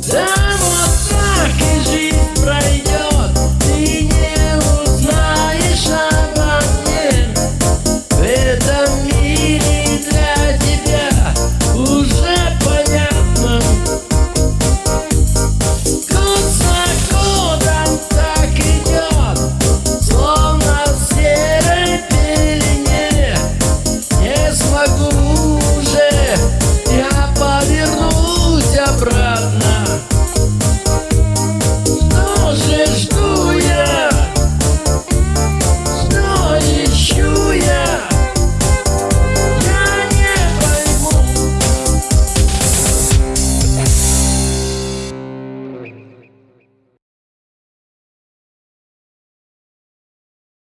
Down.